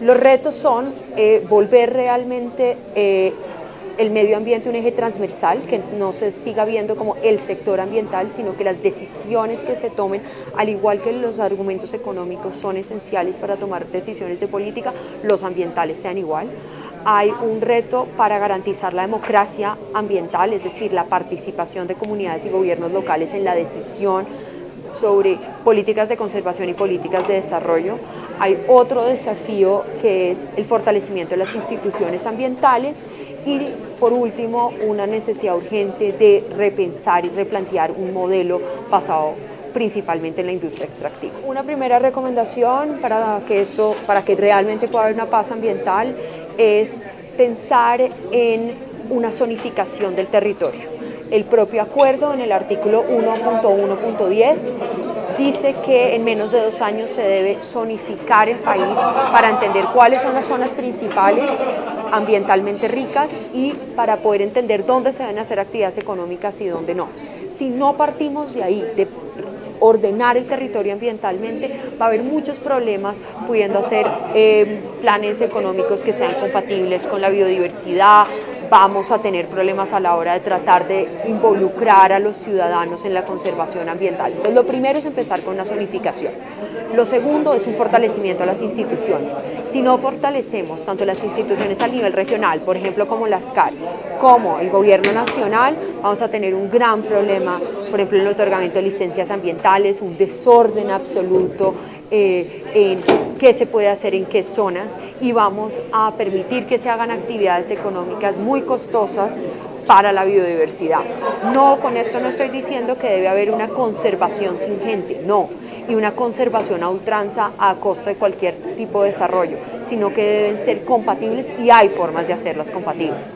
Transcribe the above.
Los retos son eh, volver realmente eh, el medio ambiente un eje transversal, que no se siga viendo como el sector ambiental, sino que las decisiones que se tomen, al igual que los argumentos económicos son esenciales para tomar decisiones de política, los ambientales sean igual. Hay un reto para garantizar la democracia ambiental, es decir, la participación de comunidades y gobiernos locales en la decisión sobre políticas de conservación y políticas de desarrollo. Hay otro desafío que es el fortalecimiento de las instituciones ambientales y por último una necesidad urgente de repensar y replantear un modelo basado principalmente en la industria extractiva. Una primera recomendación para que, esto, para que realmente pueda haber una paz ambiental es pensar en una zonificación del territorio. El propio acuerdo en el artículo 1.1.10 dice que en menos de dos años se debe zonificar el país para entender cuáles son las zonas principales ambientalmente ricas y para poder entender dónde se deben hacer actividades económicas y dónde no. Si no partimos de ahí, de ordenar el territorio ambientalmente, va a haber muchos problemas pudiendo hacer eh, planes económicos que sean compatibles con la biodiversidad, vamos a tener problemas a la hora de tratar de involucrar a los ciudadanos en la conservación ambiental. Entonces, lo primero es empezar con una zonificación. Lo segundo es un fortalecimiento a las instituciones. Si no fortalecemos tanto las instituciones a nivel regional, por ejemplo como las CAR, como el gobierno nacional, vamos a tener un gran problema, por ejemplo en el otorgamiento de licencias ambientales, un desorden absoluto eh, en qué se puede hacer en qué zonas y vamos a permitir que se hagan actividades económicas muy costosas para la biodiversidad. No, con esto no estoy diciendo que debe haber una conservación sin gente, no, y una conservación a ultranza a costa de cualquier tipo de desarrollo, sino que deben ser compatibles y hay formas de hacerlas compatibles.